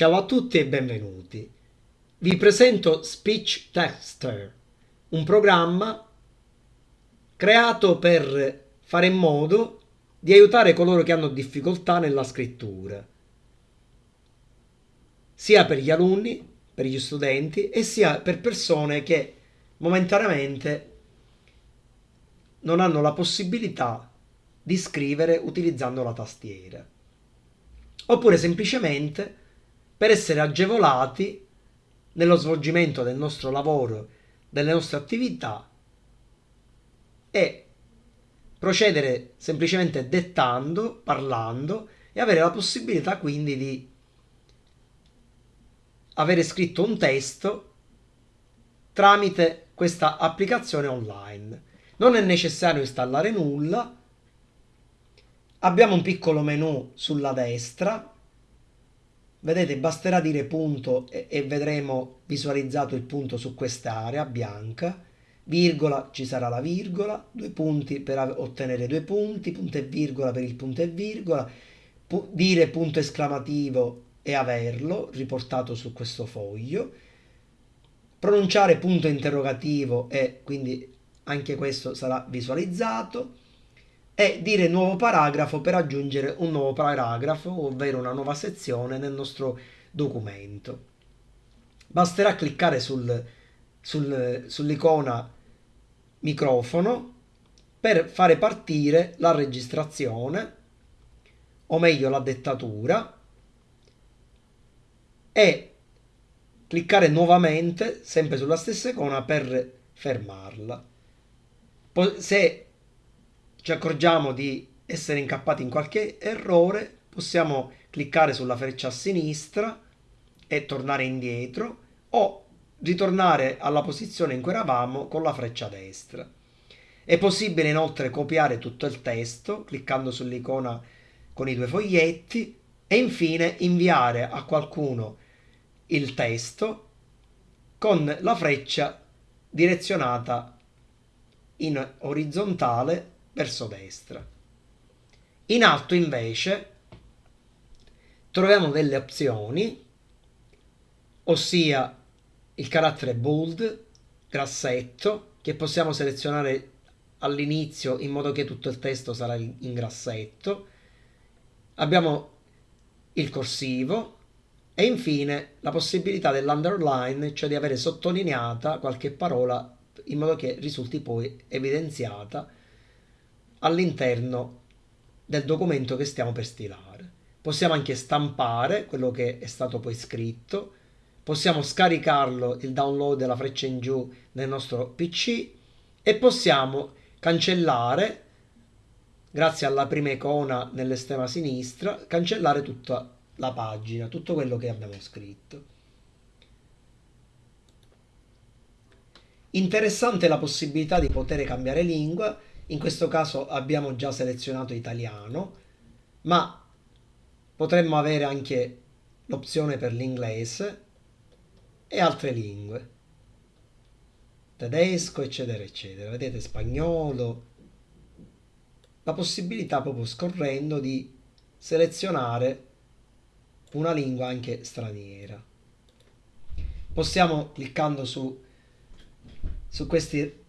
Ciao a tutti e benvenuti. Vi presento Speech Tester, un programma creato per fare in modo di aiutare coloro che hanno difficoltà nella scrittura, sia per gli alunni, per gli studenti e sia per persone che momentaneamente non hanno la possibilità di scrivere utilizzando la tastiera. Oppure semplicemente per essere agevolati nello svolgimento del nostro lavoro, delle nostre attività e procedere semplicemente dettando, parlando e avere la possibilità quindi di avere scritto un testo tramite questa applicazione online. Non è necessario installare nulla. Abbiamo un piccolo menu sulla destra Vedete, basterà dire punto e, e vedremo visualizzato il punto su quest'area bianca. Virgola, ci sarà la virgola, due punti per ottenere due punti, punto e virgola per il punto e virgola, pu dire punto esclamativo e averlo riportato su questo foglio, pronunciare punto interrogativo e quindi anche questo sarà visualizzato e dire nuovo paragrafo per aggiungere un nuovo paragrafo, ovvero una nuova sezione nel nostro documento. Basterà cliccare sul, sul, sull'icona microfono per fare partire la registrazione, o meglio la dettatura, e cliccare nuovamente, sempre sulla stessa icona, per fermarla. Se ci accorgiamo di essere incappati in qualche errore, possiamo cliccare sulla freccia a sinistra e tornare indietro o ritornare alla posizione in cui eravamo con la freccia a destra. È possibile inoltre copiare tutto il testo cliccando sull'icona con i due foglietti e infine inviare a qualcuno il testo con la freccia direzionata in orizzontale verso destra. In alto invece troviamo delle opzioni, ossia il carattere bold, grassetto, che possiamo selezionare all'inizio in modo che tutto il testo sarà in grassetto. Abbiamo il corsivo e infine la possibilità dell'underline, cioè di avere sottolineata qualche parola in modo che risulti poi evidenziata all'interno del documento che stiamo per stilare. Possiamo anche stampare quello che è stato poi scritto, possiamo scaricarlo, il download della freccia in giù nel nostro PC e possiamo cancellare, grazie alla prima icona nell'estrema sinistra, cancellare tutta la pagina, tutto quello che abbiamo scritto. Interessante la possibilità di poter cambiare lingua in questo caso abbiamo già selezionato italiano, ma potremmo avere anche l'opzione per l'inglese e altre lingue, tedesco, eccetera, eccetera. Vedete, spagnolo. La possibilità proprio scorrendo di selezionare una lingua anche straniera. Possiamo cliccando su, su questi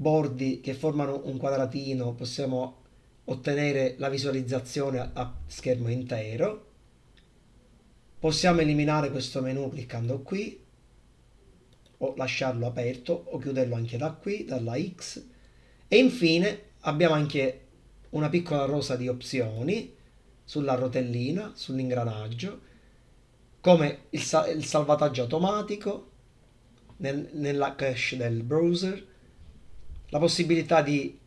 bordi che formano un quadratino possiamo ottenere la visualizzazione a schermo intero. Possiamo eliminare questo menu cliccando qui o lasciarlo aperto o chiuderlo anche da qui, dalla X. E infine abbiamo anche una piccola rosa di opzioni sulla rotellina, sull'ingranaggio, come il, sa il salvataggio automatico nel, nella cache del browser, la possibilità di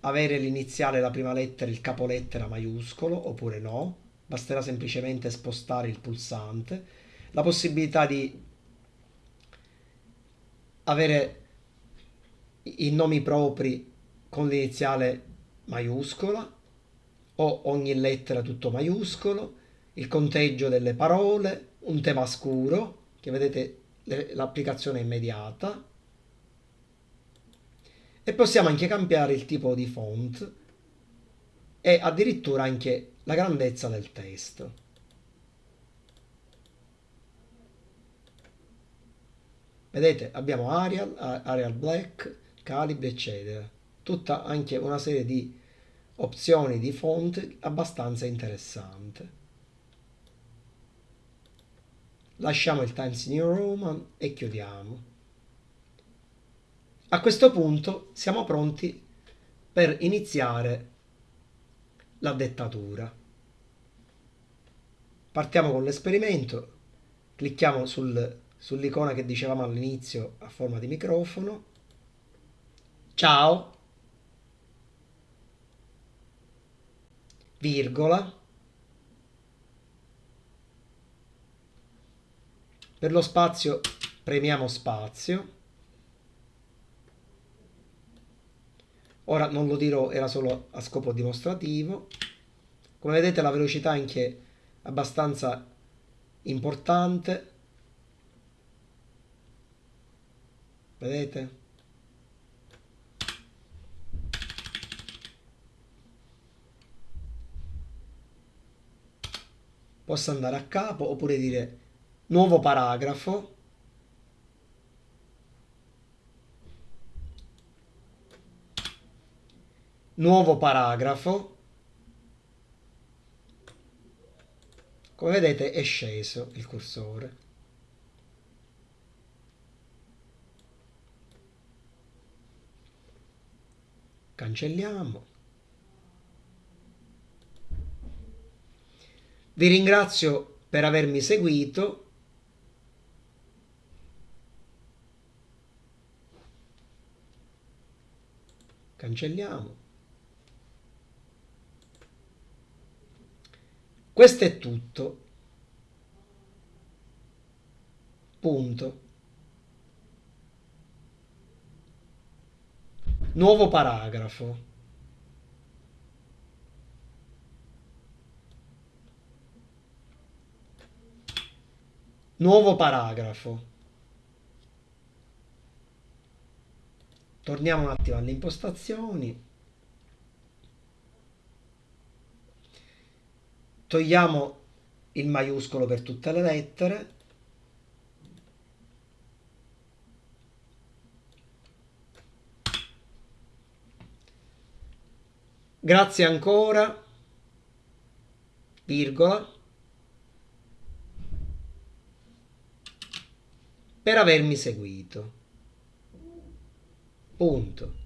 avere l'iniziale, la prima lettera, il capolettera maiuscolo oppure no, basterà semplicemente spostare il pulsante, la possibilità di avere i nomi propri con l'iniziale maiuscola o ogni lettera tutto maiuscolo, il conteggio delle parole, un tema scuro, che vedete l'applicazione immediata, e possiamo anche cambiare il tipo di font e addirittura anche la grandezza del testo. Vedete, abbiamo Arial, Arial Black, Calibre, eccetera. Tutta anche una serie di opzioni di font abbastanza interessante. Lasciamo il Times New Roman e chiudiamo. A questo punto siamo pronti per iniziare la dettatura. Partiamo con l'esperimento, clicchiamo sul, sull'icona che dicevamo all'inizio a forma di microfono. Ciao, virgola, per lo spazio premiamo spazio, ora non lo dirò, era solo a scopo dimostrativo, come vedete la velocità è anche abbastanza importante, vedete? posso andare a capo oppure dire nuovo paragrafo nuovo paragrafo come vedete è sceso il cursore cancelliamo Vi ringrazio per avermi seguito. Cancelliamo. Questo è tutto. Punto. Nuovo paragrafo. Nuovo paragrafo. Torniamo un attimo alle impostazioni. Togliamo il maiuscolo per tutte le lettere. Grazie ancora, virgola. per avermi seguito. Punto.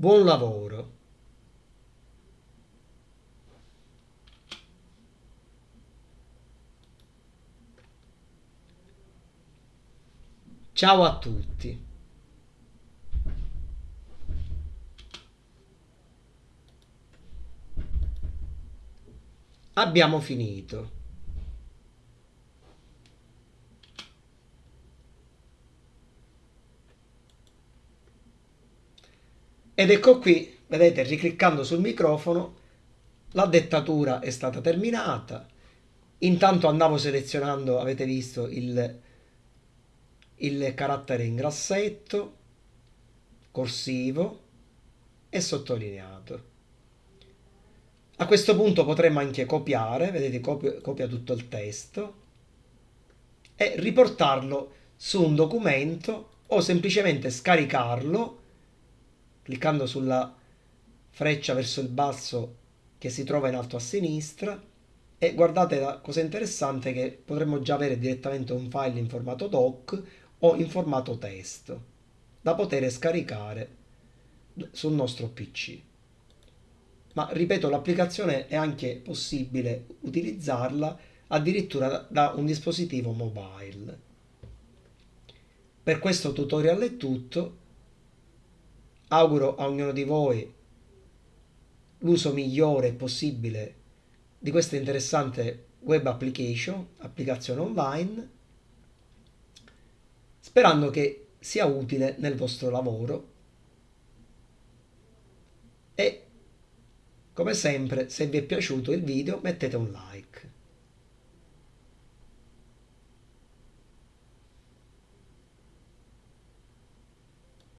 Buon lavoro. Ciao a tutti. Abbiamo finito. Ed ecco qui, vedete, ricliccando sul microfono, la dettatura è stata terminata. Intanto andavo selezionando, avete visto, il, il carattere in grassetto, corsivo e sottolineato. A questo punto potremmo anche copiare, vedete copia, copia tutto il testo e riportarlo su un documento o semplicemente scaricarlo cliccando sulla freccia verso il basso che si trova in alto a sinistra e guardate la cosa interessante che potremmo già avere direttamente un file in formato doc o in formato testo da poter scaricare sul nostro pc ma ripeto l'applicazione è anche possibile utilizzarla addirittura da un dispositivo mobile. Per questo tutorial è tutto, auguro a ognuno di voi l'uso migliore possibile di questa interessante web application, applicazione online, sperando che sia utile nel vostro lavoro e come sempre, se vi è piaciuto il video mettete un like.